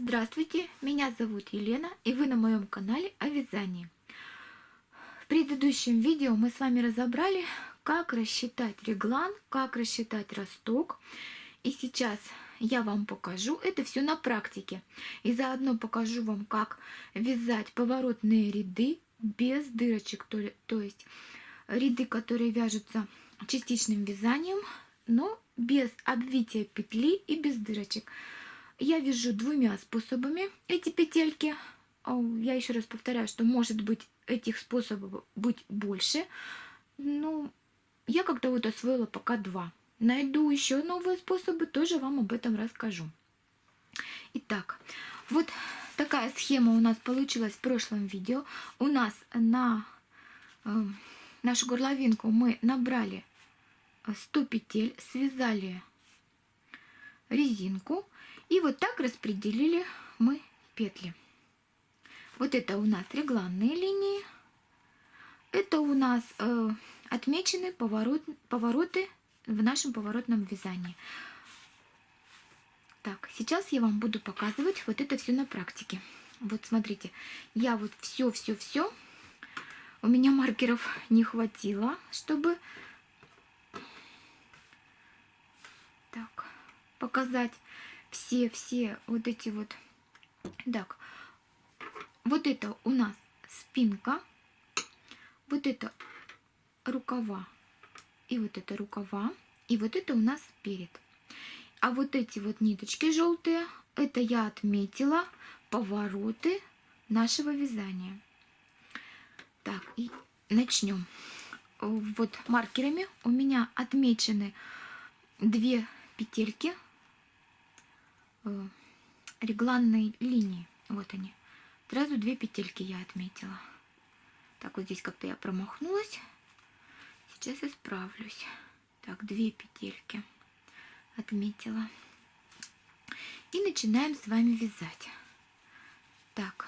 Здравствуйте, меня зовут Елена и вы на моем канале о вязании. В предыдущем видео мы с вами разобрали, как рассчитать реглан, как рассчитать росток. И сейчас я вам покажу это все на практике. И заодно покажу вам, как вязать поворотные ряды без дырочек, то, то есть ряды, которые вяжутся частичным вязанием, но без обвития петли и без дырочек. Я вяжу двумя способами эти петельки. Я еще раз повторяю, что может быть этих способов быть больше. Но я как-то вот освоила пока два. Найду еще новые способы, тоже вам об этом расскажу. Итак, вот такая схема у нас получилась в прошлом видео. У нас на э, нашу горловинку мы набрали 100 петель, связали резинку и вот так распределили мы петли. Вот это у нас регланные линии. Это у нас э, отмечены поворот, повороты в нашем поворотном вязании. Так, сейчас я вам буду показывать вот это все на практике. Вот смотрите, я вот все-все-все, у меня маркеров не хватило, чтобы так, показать все-все вот эти вот. Так, вот это у нас спинка, вот это рукава, и вот это рукава, и вот это у нас перед. А вот эти вот ниточки желтые, это я отметила повороты нашего вязания. Так, и начнем. Вот маркерами у меня отмечены две петельки регланной линии. Вот они. Сразу две петельки я отметила. Так, вот здесь как-то я промахнулась. Сейчас исправлюсь. Так, две петельки отметила. И начинаем с вами вязать. Так,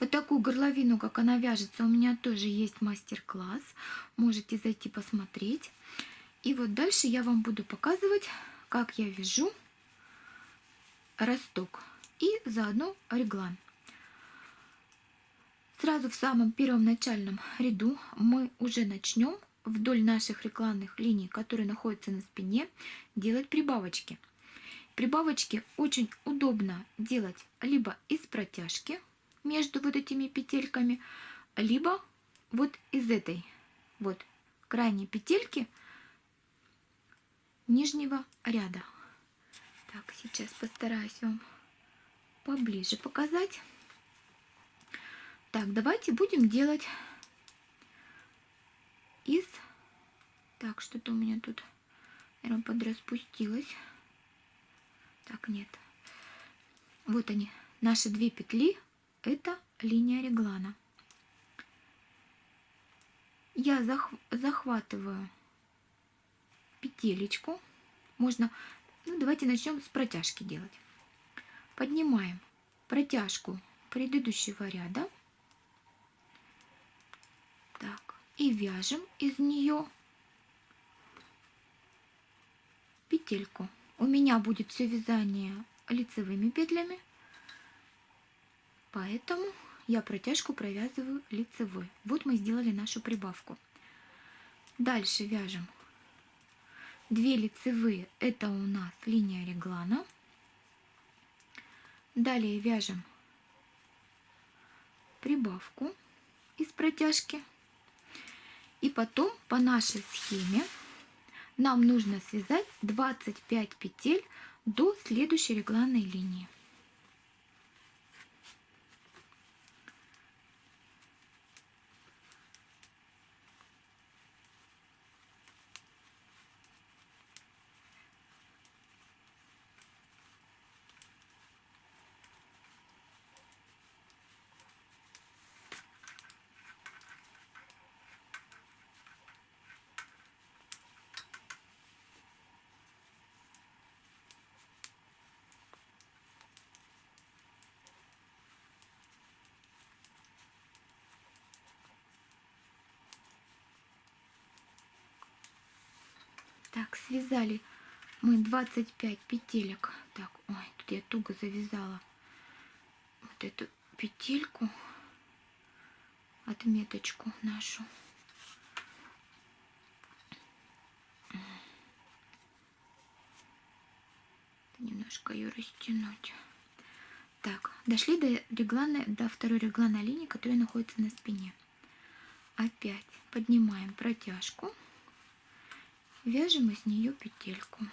вот такую горловину, как она вяжется, у меня тоже есть мастер-класс. Можете зайти посмотреть. И вот дальше я вам буду показывать, как я вяжу росток и заодно реглан. Сразу в самом первом начальном ряду мы уже начнем вдоль наших регланных линий, которые находятся на спине, делать прибавочки. Прибавочки очень удобно делать либо из протяжки между вот этими петельками, либо вот из этой вот крайней петельки нижнего ряда. Так, сейчас постараюсь вам поближе показать. Так, давайте будем делать из... Так, что-то у меня тут, наверное, подраспустилось. Так, нет. Вот они, наши две петли это линия реглана. Я зах захватываю петелечку. Можно, ну давайте начнем с протяжки делать. Поднимаем протяжку предыдущего ряда. Так, и вяжем из нее петельку. У меня будет все вязание лицевыми петлями. Поэтому я протяжку провязываю лицевой. Вот мы сделали нашу прибавку. Дальше вяжем 2 лицевые, это у нас линия реглана. Далее вяжем прибавку из протяжки. И потом по нашей схеме нам нужно связать 25 петель до следующей регланной линии. Так, связали мы 25 петелек. Так, ой, тут я туго завязала. вот эту петельку, отметочку нашу. Немножко ее растянуть. Так, дошли до, реглана, до второй регланной линии, которая находится на спине. Опять поднимаем протяжку, вяжем из нее петельку.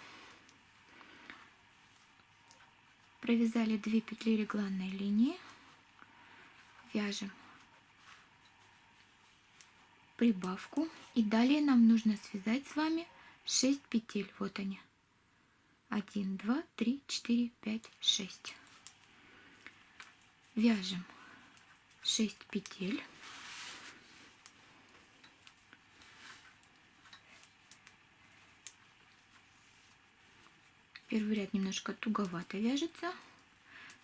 Провязали 2 петли регланной линии, вяжем прибавку и далее нам нужно связать с вами 6 петель. Вот они. 1, 2, 3, 4, 5, 6. Вяжем 6 петель. Первый ряд немножко туговато вяжется,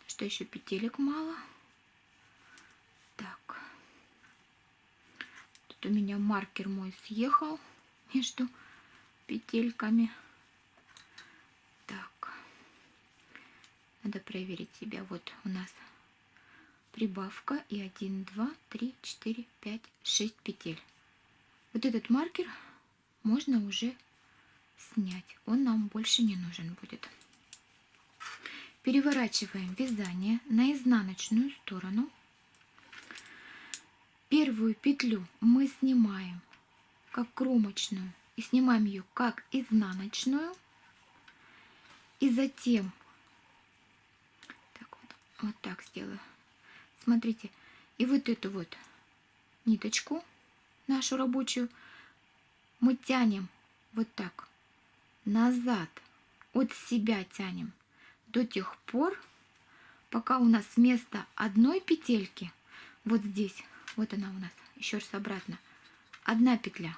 что еще петелек мало. Так. Тут у меня маркер мой съехал между петельками. Так. Надо проверить себя. Вот у нас прибавка и 1, 2, 3, 4, 5, 6 петель. Вот этот маркер можно уже снять. Он нам больше не нужен будет. Переворачиваем вязание на изнаночную сторону. Первую петлю мы снимаем как кромочную и снимаем ее как изнаночную. И затем так вот, вот так сделаю. Смотрите, и вот эту вот ниточку нашу рабочую мы тянем вот так назад от себя тянем до тех пор, пока у нас вместо одной петельки, вот здесь, вот она у нас, еще раз обратно, одна петля,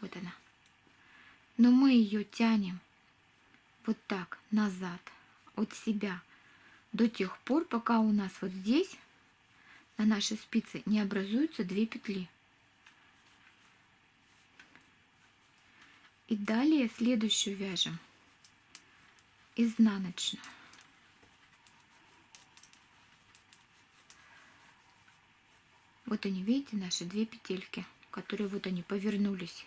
вот она. Но мы ее тянем вот так назад от себя до тех пор, пока у нас вот здесь на нашей спице не образуются две петли. И далее следующую вяжем изнаночную. Вот они, видите, наши две петельки, которые вот они повернулись.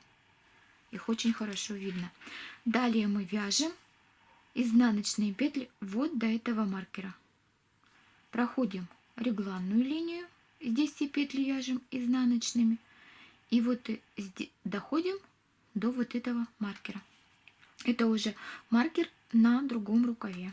Их очень хорошо видно. Далее мы вяжем изнаночные петли вот до этого маркера. Проходим регланную линию, здесь все петли вяжем изнаночными. И вот доходим до вот этого маркера. Это уже маркер на другом рукаве.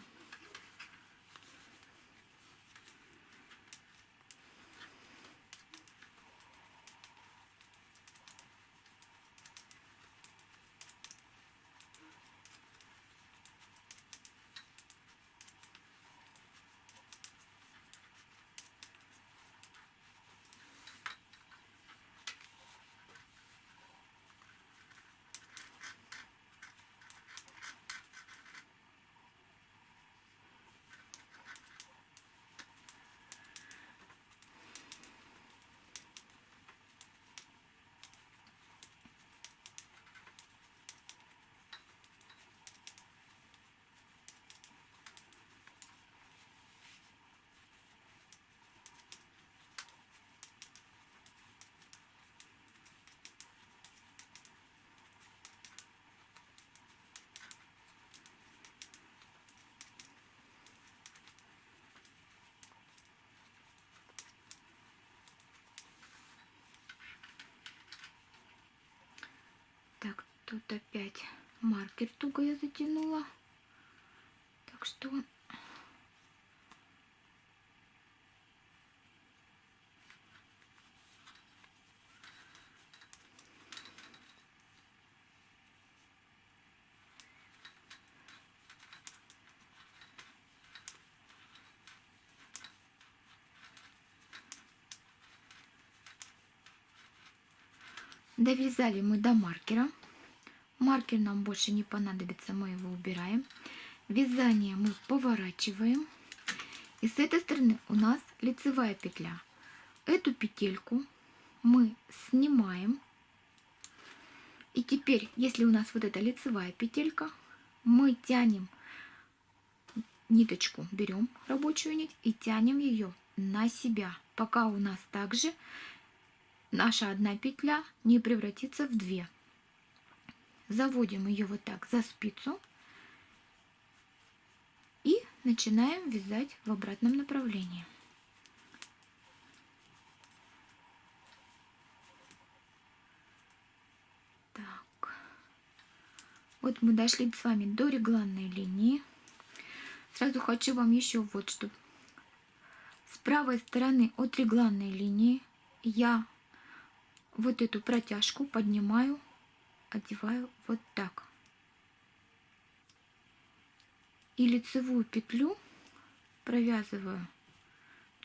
Так, тут опять маркер туго я затянула. Так что Довязали мы до маркера. Маркер нам больше не понадобится, мы его убираем. Вязание мы поворачиваем. И с этой стороны у нас лицевая петля. Эту петельку мы снимаем. И теперь, если у нас вот эта лицевая петелька, мы тянем ниточку, берем рабочую нить и тянем ее на себя, пока у нас также наша одна петля не превратится в две. Заводим ее вот так за спицу и начинаем вязать в обратном направлении. Так, вот мы дошли с вами до регланной линии. Сразу хочу вам еще вот что. С правой стороны от регланной линии я вот эту протяжку поднимаю, одеваю вот так. И лицевую петлю провязываю,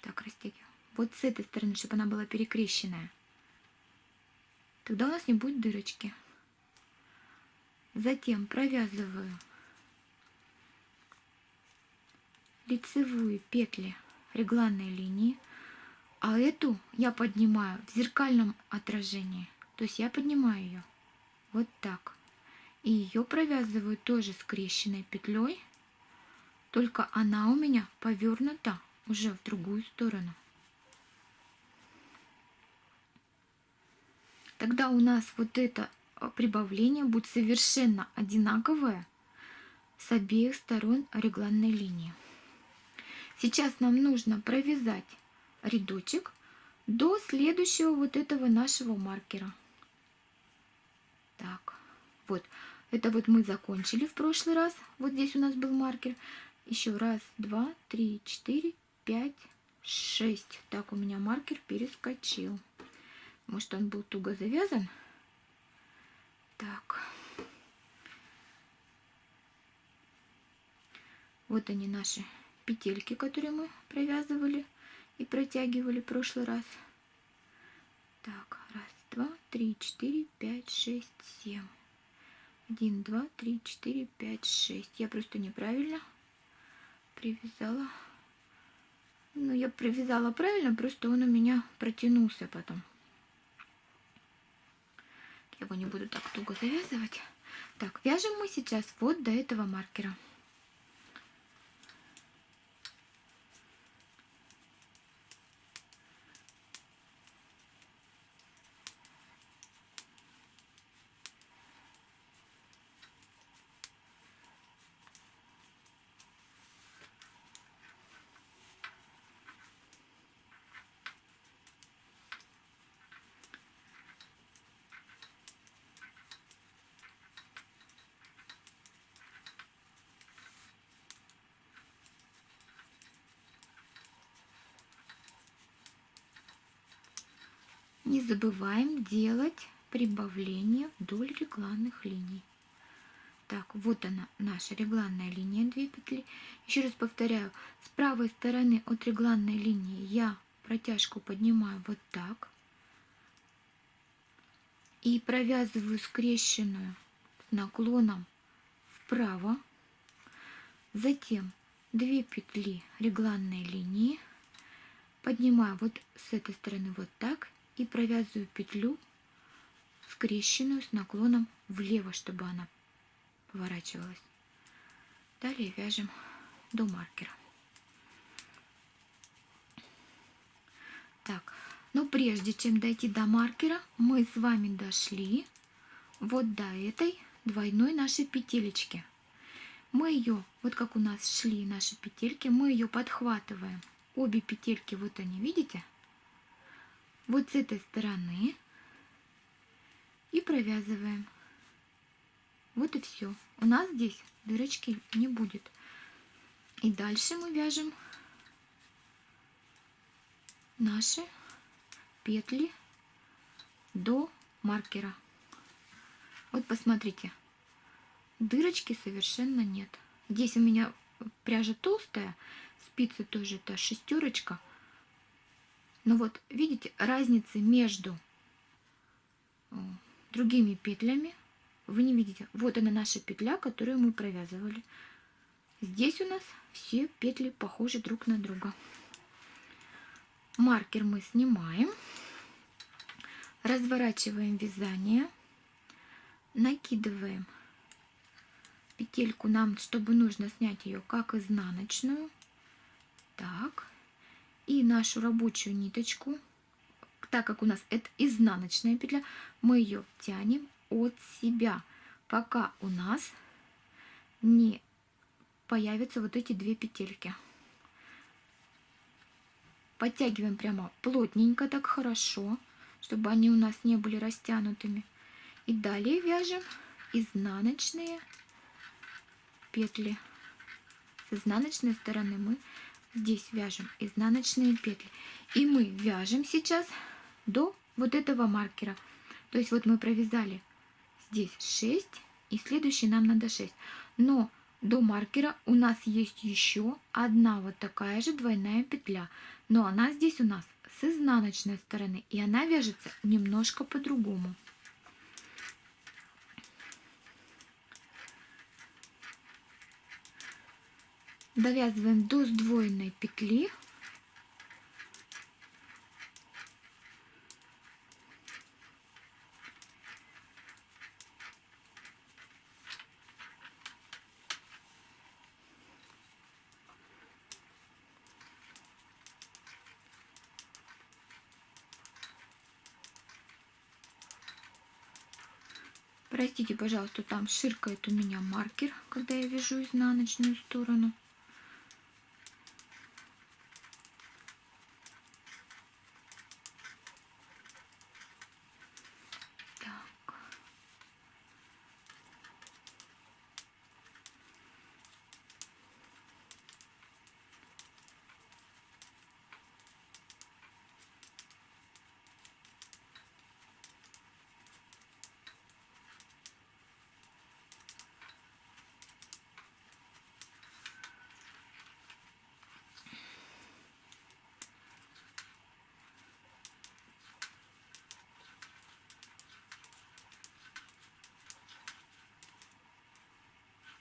так растягиваю, вот с этой стороны, чтобы она была перекрещенная. Тогда у нас не будет дырочки. Затем провязываю лицевые петли регланной линии, а эту я поднимаю в зеркальном отражении. То есть я поднимаю ее вот так. И ее провязываю тоже скрещенной петлей, только она у меня повернута уже в другую сторону. Тогда у нас вот это прибавление будет совершенно одинаковое с обеих сторон регланной линии. Сейчас нам нужно провязать рядочек до следующего вот этого нашего маркера. Вот, это вот мы закончили в прошлый раз. Вот здесь у нас был маркер. Еще раз, два, три, четыре, пять, шесть. Так, у меня маркер перескочил. Может, он был туго завязан? Так. Вот они наши петельки, которые мы провязывали и протягивали в прошлый раз. Так, раз, два, три, четыре, пять, шесть, семь. Один, два, три, четыре, пять, шесть. Я просто неправильно привязала. Ну, я привязала правильно, просто он у меня протянулся потом. Я его не буду так туго завязывать. Так, вяжем мы сейчас вот до этого маркера. Не забываем делать прибавление вдоль регланных линий. Так, вот она, наша регланная линия, 2 петли. Еще раз повторяю, с правой стороны от регланной линии я протяжку поднимаю вот так. И провязываю скрещенную наклоном вправо. Затем 2 петли регланной линии. Поднимаю вот с этой стороны вот так и провязываю петлю скрещенную с наклоном влево, чтобы она поворачивалась. Далее вяжем до маркера. Так, но прежде чем дойти до маркера, мы с вами дошли вот до этой двойной нашей петелечки. Мы ее, вот как у нас шли наши петельки, мы ее подхватываем. Обе петельки, вот они, видите? Вот с этой стороны и провязываем. Вот и все. У нас здесь дырочки не будет. И дальше мы вяжем наши петли до маркера. Вот посмотрите, дырочки совершенно нет. Здесь у меня пряжа толстая, спицы тоже это шестерочка – но вот видите, разницы между э, другими петлями вы не видите. Вот она наша петля, которую мы провязывали. Здесь у нас все петли похожи друг на друга. Маркер мы снимаем, разворачиваем вязание, накидываем петельку нам, чтобы нужно снять ее как изнаночную. Так, И нашу рабочую ниточку, так как у нас это изнаночная петля, мы ее тянем от себя, пока у нас не появятся вот эти две петельки. Подтягиваем прямо плотненько, так хорошо, чтобы они у нас не были растянутыми. И далее вяжем изнаночные петли. С изнаночной стороны мы здесь вяжем изнаночные петли. И мы вяжем сейчас до вот этого маркера. То есть вот мы провязали здесь 6, и следующий нам надо 6. Но до маркера у нас есть еще одна вот такая же двойная петля. Но она здесь у нас с изнаночной стороны, и она вяжется немножко по-другому. Довязываем до сдвоенной петли Простите, пожалуйста, там ширкает у меня маркер, когда я вяжу изнаночную сторону.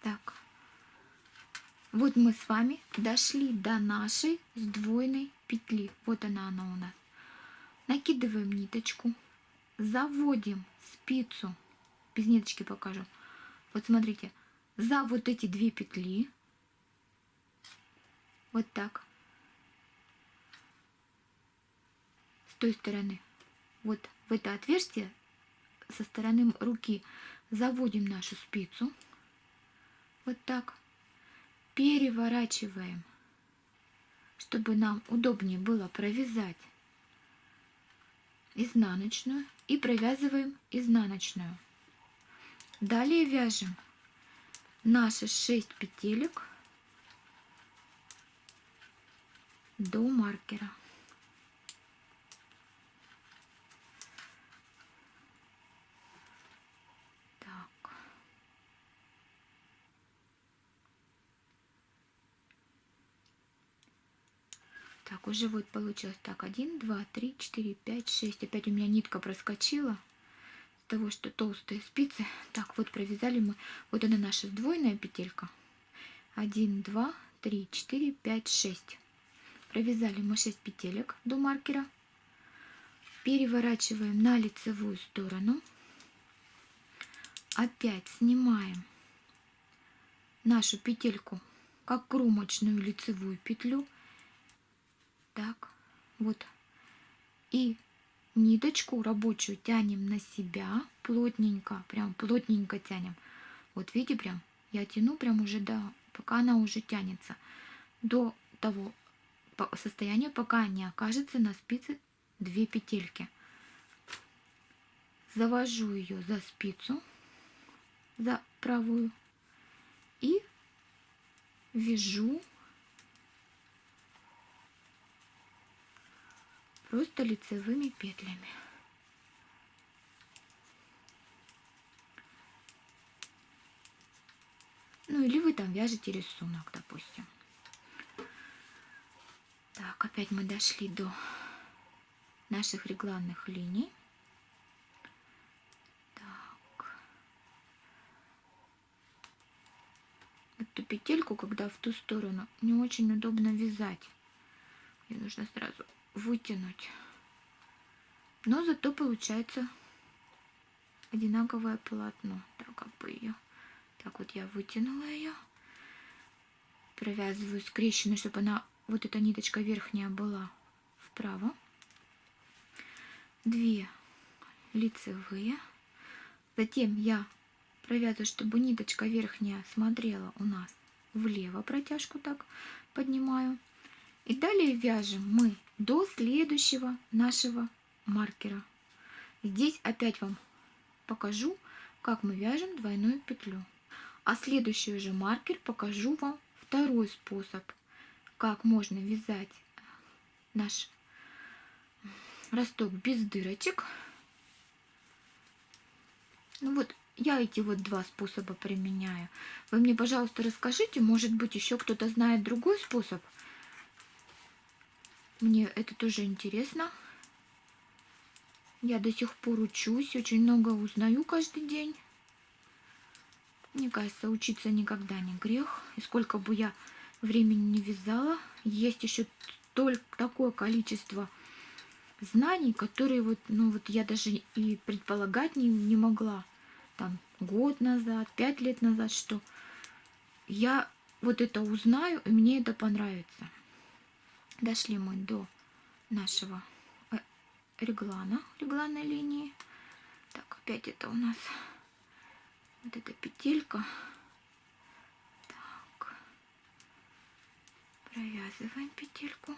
Так, вот мы с вами дошли до нашей сдвоенной петли. Вот она, она у нас. Накидываем ниточку, заводим спицу, без ниточки покажу. Вот смотрите, за вот эти две петли, вот так, с той стороны, вот в это отверстие со стороны руки заводим нашу спицу вот так переворачиваем, чтобы нам удобнее было провязать изнаночную и провязываем изнаночную. Далее вяжем наши 6 петелек до маркера. Так, уже вот получилось так, 1, 2, 3, 4, 5, 6. Опять у меня нитка проскочила с того, что толстые спицы. Так, вот провязали мы, вот она наша сдвоенная петелька. 1, 2, 3, 4, 5, 6. Провязали мы 6 петелек до маркера. Переворачиваем на лицевую сторону. Опять снимаем нашу петельку как кромочную лицевую петлю так, вот. И ниточку рабочую тянем на себя плотненько, прям плотненько тянем. Вот видите, прям я тяну прям уже до, пока она уже тянется, до того состояния, пока не окажется на спице две петельки. Завожу ее за спицу, за правую и вяжу просто лицевыми петлями. Ну или вы там вяжете рисунок, допустим. Так, опять мы дошли до наших регланных линий. Так. Эту петельку, когда в ту сторону, не очень удобно вязать. Ее нужно сразу вытянуть. Но зато получается одинаковое полотно. Так, как бы ее. Так вот я вытянула ее. Провязываю скрещенную, чтобы она, вот эта ниточка верхняя была вправо, 2 лицевые, затем я провязываю, чтобы ниточка верхняя смотрела у нас влево, протяжку так поднимаю. И далее вяжем мы до следующего нашего маркера. Здесь опять вам покажу, как мы вяжем двойную петлю. А следующий уже маркер покажу вам второй способ, как можно вязать наш росток без дырочек. Ну вот, я эти вот два способа применяю. Вы мне, пожалуйста, расскажите, может быть, еще кто-то знает другой способ. Мне это тоже интересно. Я до сих пор учусь, очень много узнаю каждый день. Мне кажется, учиться никогда не грех. И сколько бы я времени не вязала, есть еще только такое количество знаний, которые вот, ну вот я даже и предполагать не, не могла там год назад, пять лет назад, что я вот это узнаю, и мне это понравится. Дошли мы до нашего э, реглана, регланной линии. Так, опять это у нас вот эта петелька. Так, провязываем петельку.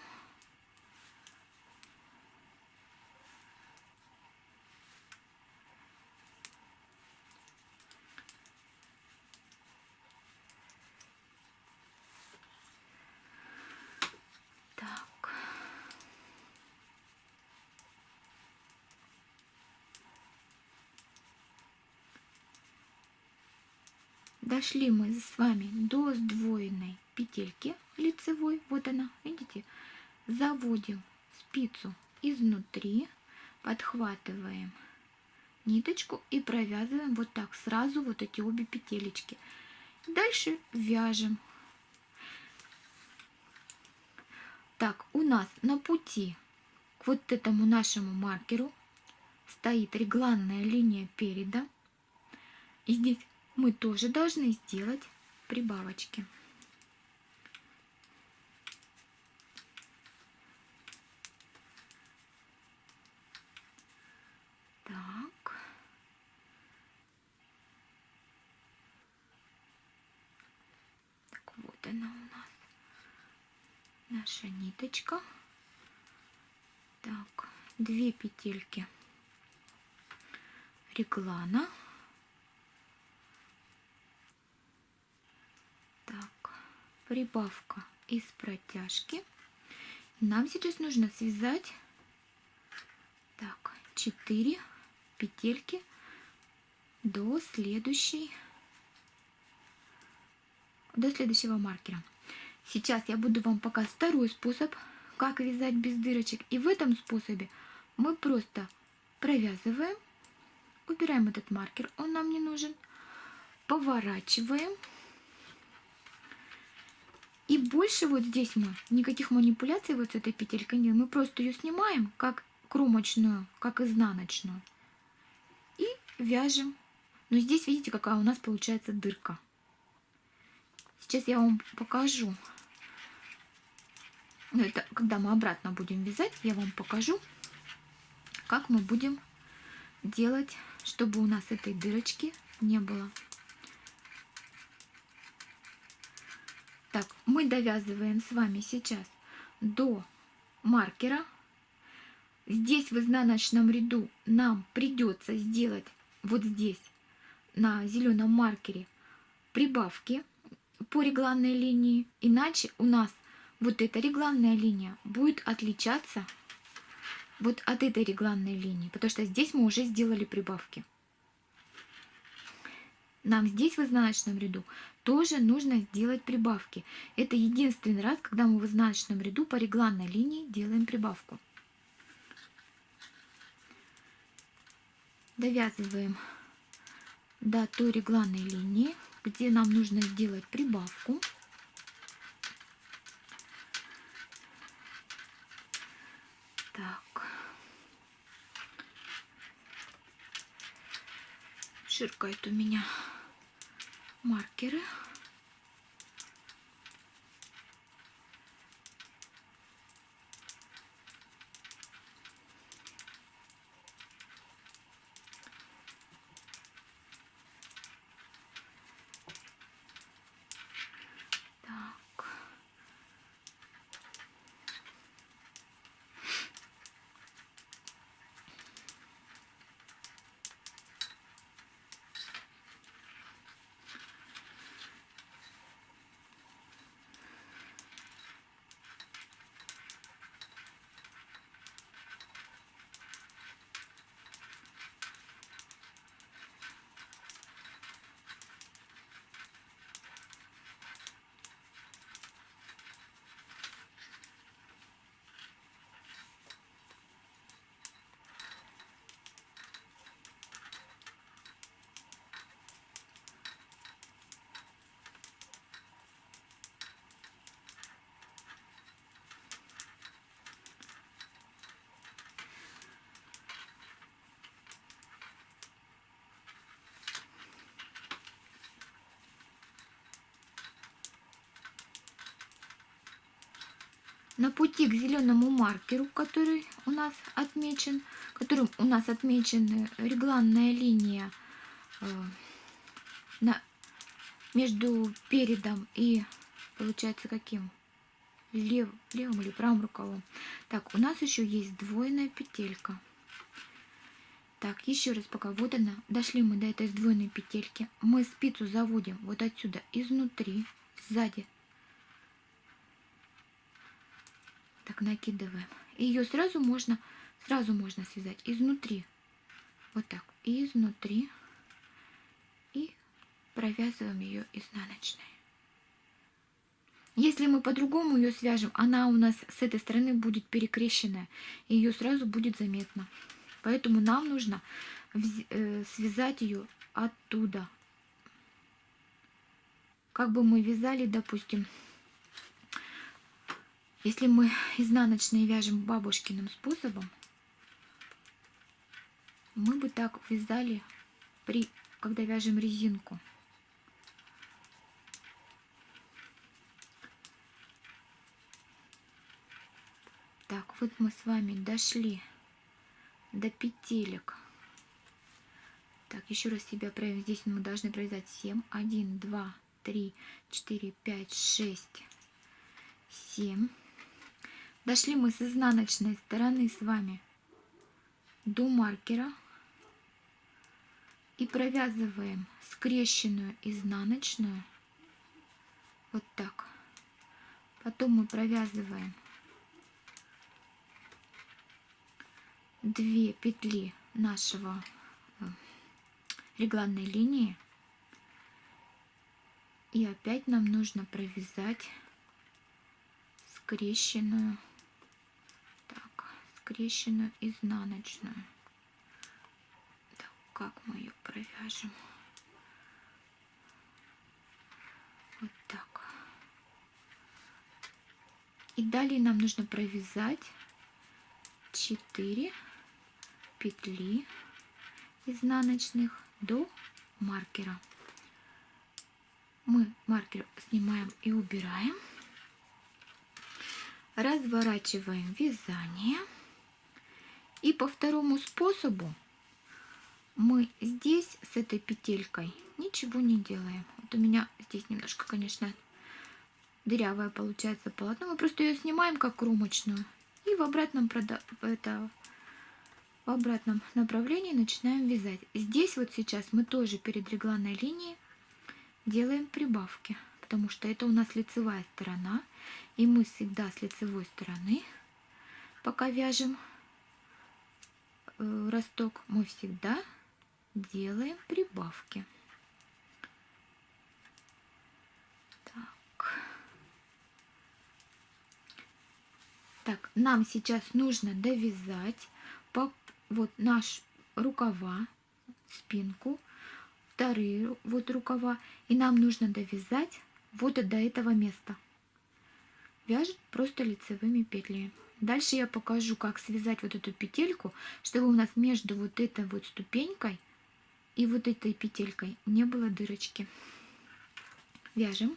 Дошли мы с вами до сдвоенной петельки лицевой, вот она, видите, заводим спицу изнутри, подхватываем ниточку и провязываем вот так сразу вот эти обе петелечки. Дальше вяжем. Так, у нас на пути к вот этому нашему маркеру стоит регланная линия переда. И здесь мы тоже должны сделать прибавочки. Так. Так, вот она у нас. Наша ниточка. Так, две петельки реглана. Прибавка из протяжки. Нам сейчас нужно связать так, 4 петельки до следующей до следующего маркера. Сейчас я буду вам показывать второй способ, как вязать без дырочек. И в этом способе мы просто провязываем, убираем этот маркер, он нам не нужен, поворачиваем и больше вот здесь мы никаких манипуляций вот с этой петелькой нет. Мы просто ее снимаем, как кромочную, как изнаночную. И вяжем. Но здесь видите, какая у нас получается дырка. Сейчас я вам покажу. Ну, это когда мы обратно будем вязать, я вам покажу, как мы будем делать, чтобы у нас этой дырочки не было. Так, мы довязываем с вами сейчас до маркера. Здесь в изнаночном ряду нам придется сделать вот здесь на зеленом маркере прибавки по регланной линии. Иначе у нас вот эта регланная линия будет отличаться вот от этой регланной линии, потому что здесь мы уже сделали прибавки. Нам здесь в изнаночном ряду тоже нужно сделать прибавки. Это единственный раз, когда мы в изнаночном ряду по регланной линии делаем прибавку. Довязываем до той регланной линии, где нам нужно сделать прибавку. Так. Ширкает у меня маркеры. На пути к зеленому маркеру, который у нас отмечен, которым у нас отмечена регланная линия э, на, между передом и получается каким? Лев, левым или правым рукавом. Так, у нас еще есть двойная петелька. Так, еще раз пока. Вот она. Дошли мы до этой сдвоенной петельки. Мы спицу заводим вот отсюда, изнутри, сзади. Накидываем. Ее сразу можно, сразу можно связать изнутри. Вот так. Изнутри. И провязываем ее изнаночной. Если мы по-другому ее свяжем, она у нас с этой стороны будет перекрещенная. И ее сразу будет заметно. Поэтому нам нужно э, связать ее оттуда. Как бы мы вязали, допустим, если мы изнаночные вяжем бабушкиным способом, мы бы так вязали, при, когда вяжем резинку. Так, вот мы с вами дошли до петелек. Так, еще раз себя проверим. Здесь мы должны провязать 7. 1, 2, 3, 4, 5, 6, 7. Дошли мы с изнаночной стороны с вами до маркера и провязываем скрещенную изнаночную вот так. Потом мы провязываем две петли нашего э, регланной линии и опять нам нужно провязать скрещенную скрещенную изнаночную так, как мы ее провяжем вот так и далее нам нужно провязать 4 петли изнаночных до маркера. Мы маркер снимаем и убираем. Разворачиваем вязание. И по второму способу мы здесь с этой петелькой ничего не делаем. Вот у меня здесь немножко, конечно, дырявая получается полотно. Мы просто ее снимаем как кромочную. И в обратном, это, в обратном направлении начинаем вязать. Здесь вот сейчас мы тоже перед регланной линией делаем прибавки, потому что это у нас лицевая сторона, и мы всегда с лицевой стороны, пока вяжем росток, мы всегда делаем прибавки. Так. Так, нам сейчас нужно довязать по вот наш рукава, спинку, вторые вот рукава, и нам нужно довязать вот до этого места. Вяжет просто лицевыми петлями. Дальше я покажу, как связать вот эту петельку, чтобы у нас между вот этой вот ступенькой и вот этой петелькой не было дырочки. Вяжем.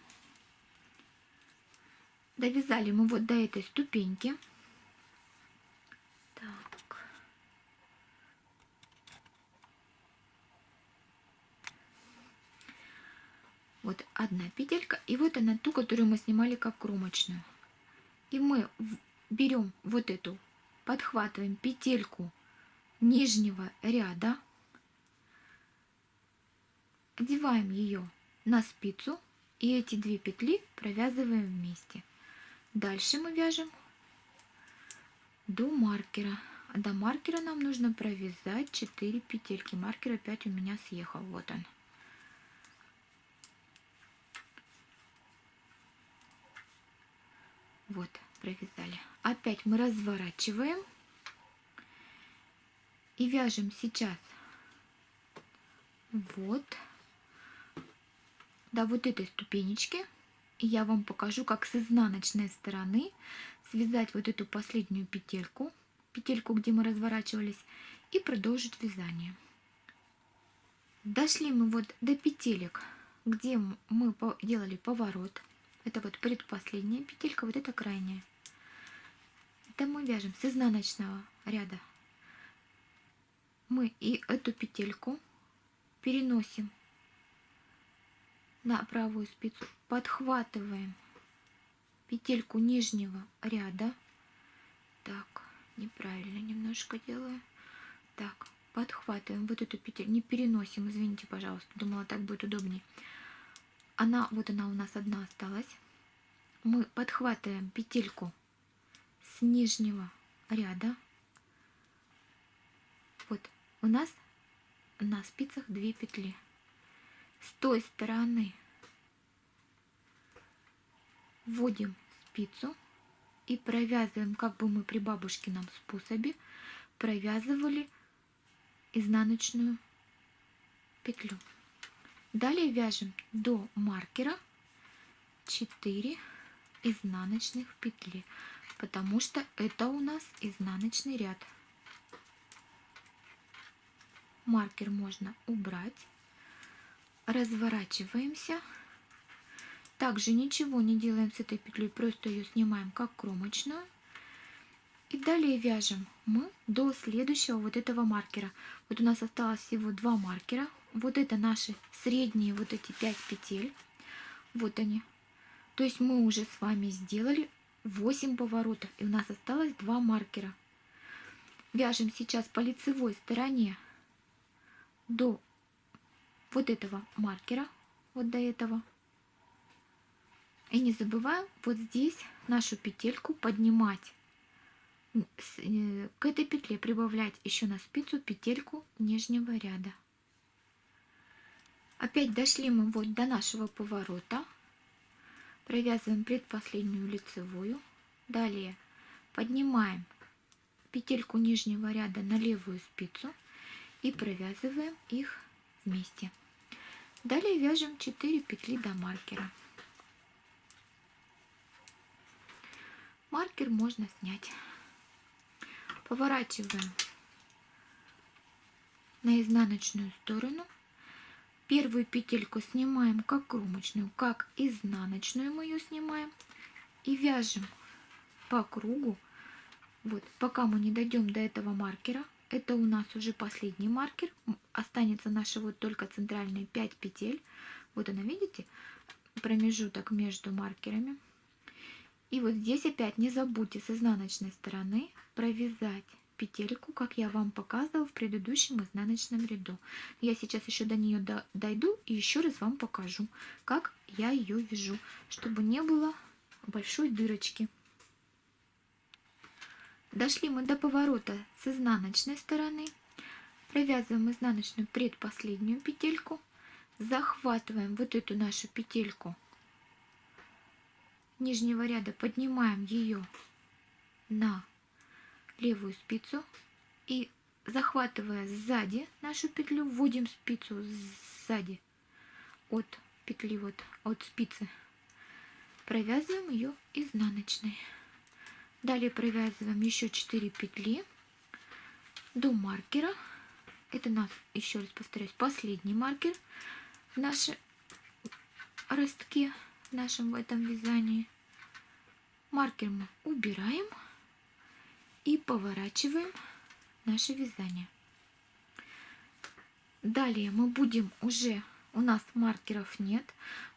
Довязали мы вот до этой ступеньки. Вот одна петелька, и вот она ту, которую мы снимали как кромочную. И мы берем вот эту, подхватываем петельку нижнего ряда, одеваем ее на спицу и эти две петли провязываем вместе. Дальше мы вяжем до маркера. А до маркера нам нужно провязать 4 петельки. Маркер опять у меня съехал. Вот он. Вот, провязали. Опять мы разворачиваем и вяжем сейчас вот до вот этой ступенечки. И я вам покажу, как с изнаночной стороны связать вот эту последнюю петельку, петельку, где мы разворачивались, и продолжить вязание. Дошли мы вот до петелек, где мы делали поворот. Это вот предпоследняя петелька, вот это крайняя. Это мы вяжем с изнаночного ряда. Мы и эту петельку переносим на правую спицу, подхватываем петельку нижнего ряда. Так, неправильно немножко делаю. Так, подхватываем вот эту петель, не переносим, извините, пожалуйста, думала, так будет удобнее. Она, вот она у нас одна осталась. Мы подхватываем петельку с нижнего ряда. Вот у нас на спицах две петли. С той стороны вводим спицу и провязываем, как бы мы при бабушкином способе провязывали изнаночную петлю. Далее вяжем до маркера 4 изнаночных петли, потому что это у нас изнаночный ряд. Маркер можно убрать. Разворачиваемся. Также ничего не делаем с этой петлей, просто ее снимаем как кромочную. И далее вяжем мы до следующего вот этого маркера. Вот у нас осталось всего два маркера. Вот это наши средние вот эти 5 петель. Вот они. То есть мы уже с вами сделали 8 поворотов. И у нас осталось два маркера. Вяжем сейчас по лицевой стороне до вот этого маркера, вот до этого. И не забываем вот здесь нашу петельку поднимать. Э, к этой петле прибавлять еще на спицу петельку нижнего ряда. Опять дошли мы вот до нашего поворота. Провязываем предпоследнюю лицевую. Далее поднимаем петельку нижнего ряда на левую спицу и провязываем их вместе. Далее вяжем 4 петли до маркера. Маркер можно снять. Поворачиваем на изнаночную сторону. Первую петельку снимаем как кромочную, как изнаночную мы ее снимаем. И вяжем по кругу, вот, пока мы не дойдем до этого маркера. Это у нас уже последний маркер. Останется наши вот только центральные 5 петель. Вот она, видите, промежуток между маркерами. И вот здесь опять не забудьте с изнаночной стороны провязать петельку, как я вам показывала в предыдущем изнаночном ряду. Я сейчас еще до нее дойду и еще раз вам покажу, как я ее вяжу, чтобы не было большой дырочки. Дошли мы до поворота с изнаночной стороны. Провязываем изнаночную предпоследнюю петельку. Захватываем вот эту нашу петельку нижнего ряда, поднимаем ее на левую спицу и захватывая сзади нашу петлю, вводим спицу сзади от петли, вот от спицы, провязываем ее изнаночной. Далее провязываем еще 4 петли до маркера. Это нас, еще раз повторяюсь, последний маркер в нашей ростке, в нашем в этом вязании. Маркер мы убираем и поворачиваем наше вязание. Далее мы будем уже, у нас маркеров нет,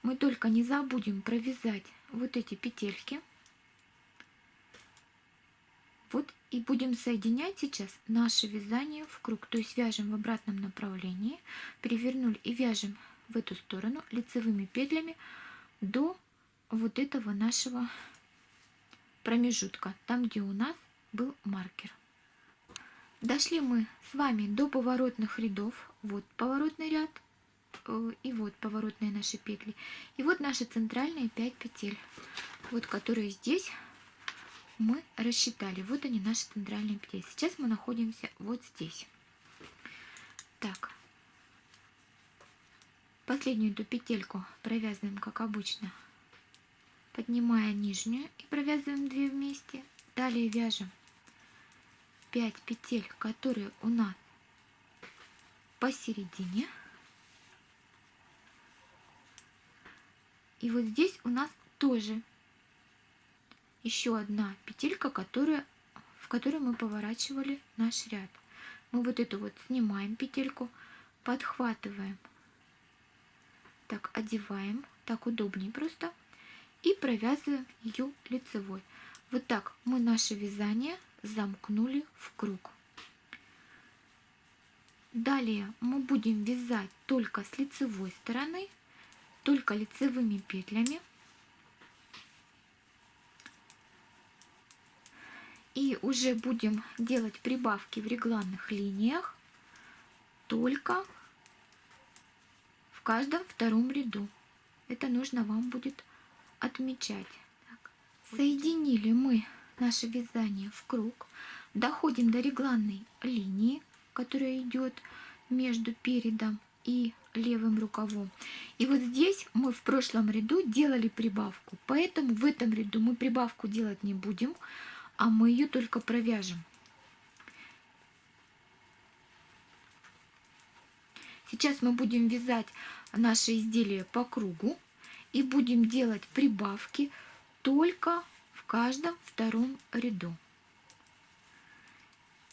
мы только не забудем провязать вот эти петельки вот и будем соединять сейчас наше вязание в круг. То есть вяжем в обратном направлении, перевернули и вяжем в эту сторону лицевыми петлями до вот этого нашего промежутка, там где у нас был маркер. Дошли мы с вами до поворотных рядов. Вот поворотный ряд э, и вот поворотные наши петли. И вот наши центральные 5 петель, вот которые здесь мы рассчитали. Вот они, наши центральные петли. Сейчас мы находимся вот здесь. Так. Последнюю эту петельку провязываем, как обычно, поднимая нижнюю и провязываем 2 вместе. Далее вяжем 5 петель, которые у нас посередине. И вот здесь у нас тоже еще одна петелька, которая в которой мы поворачивали наш ряд. Мы вот эту вот снимаем петельку, подхватываем, так одеваем, так удобнее просто, и провязываем ее лицевой. Вот так мы наше вязание замкнули в круг. Далее мы будем вязать только с лицевой стороны, только лицевыми петлями. И уже будем делать прибавки в регланных линиях только в каждом втором ряду. Это нужно вам будет отмечать. Так. Соединили мы наше вязание в круг, доходим до регланной линии, которая идет между передом и левым рукавом. И вот здесь мы в прошлом ряду делали прибавку, поэтому в этом ряду мы прибавку делать не будем, а мы ее только провяжем. Сейчас мы будем вязать наше изделие по кругу и будем делать прибавки только каждом втором ряду.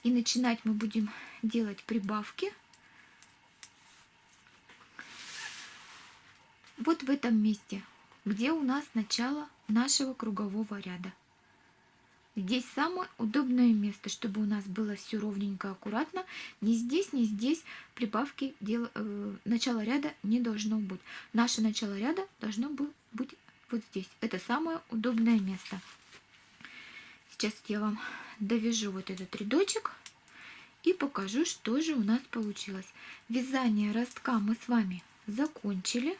И начинать мы будем делать прибавки вот в этом месте, где у нас начало нашего кругового ряда. Здесь самое удобное место, чтобы у нас было все ровненько, аккуратно. Ни здесь, ни здесь прибавки, дел, э, начало ряда не должно быть. Наше начало ряда должно быть вот здесь. Это самое удобное место. Сейчас я вам довяжу вот этот рядочек и покажу, что же у нас получилось. Вязание ростка мы с вами закончили.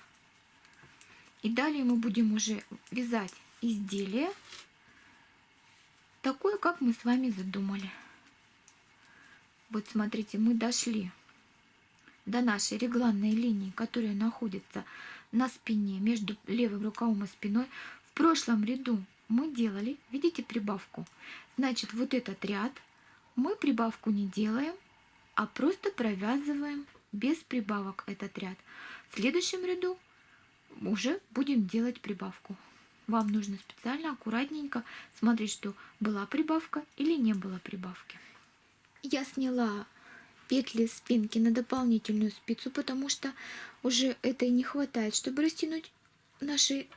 И далее мы будем уже вязать изделие такое, как мы с вами задумали. Вот смотрите, мы дошли до нашей регланной линии, которая находится на спине, между левым рукавом и спиной. В прошлом ряду мы делали, видите, прибавку. Значит, вот этот ряд мы прибавку не делаем, а просто провязываем без прибавок этот ряд. В следующем ряду уже будем делать прибавку. Вам нужно специально, аккуратненько смотреть, что была прибавка или не было прибавки. Я сняла петли спинки на дополнительную спицу, потому что уже этой не хватает, чтобы растянуть наши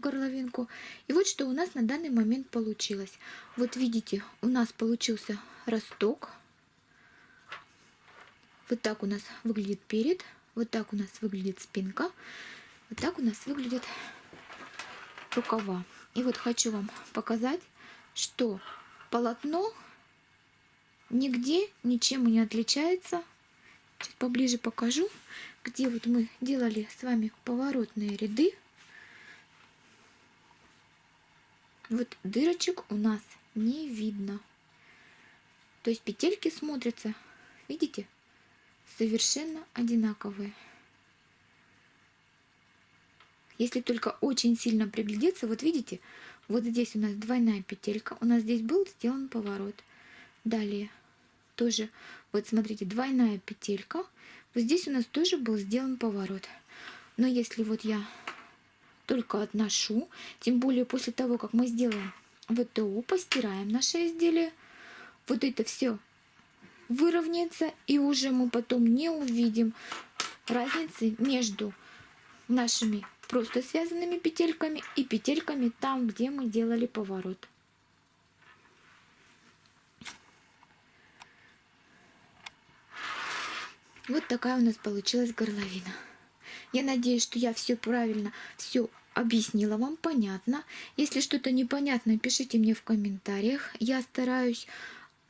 горловинку. И вот что у нас на данный момент получилось. Вот видите, у нас получился росток. Вот так у нас выглядит перед, вот так у нас выглядит спинка, вот так у нас выглядит рукава. И вот хочу вам показать, что полотно нигде ничем не отличается. Сейчас поближе покажу, где вот мы делали с вами поворотные ряды. Вот дырочек у нас не видно. То есть петельки смотрятся, видите, совершенно одинаковые. Если только очень сильно приглядеться, вот видите, вот здесь у нас двойная петелька, у нас здесь был сделан поворот. Далее тоже, вот смотрите, двойная петелька, вот здесь у нас тоже был сделан поворот. Но если вот я только отношу. Тем более после того, как мы сделаем ВТО, постираем наше изделие, вот это все выровняется, и уже мы потом не увидим разницы между нашими просто связанными петельками и петельками там, где мы делали поворот. Вот такая у нас получилась горловина. Я надеюсь, что я все правильно, все объяснила вам, понятно. Если что-то непонятно, пишите мне в комментариях. Я стараюсь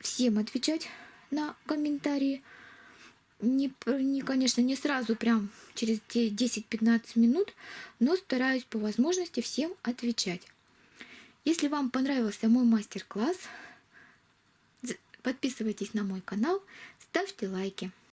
всем отвечать на комментарии. Не, не, конечно, не сразу, прям через 10-15 минут, но стараюсь по возможности всем отвечать. Если вам понравился мой мастер-класс, подписывайтесь на мой канал, ставьте лайки.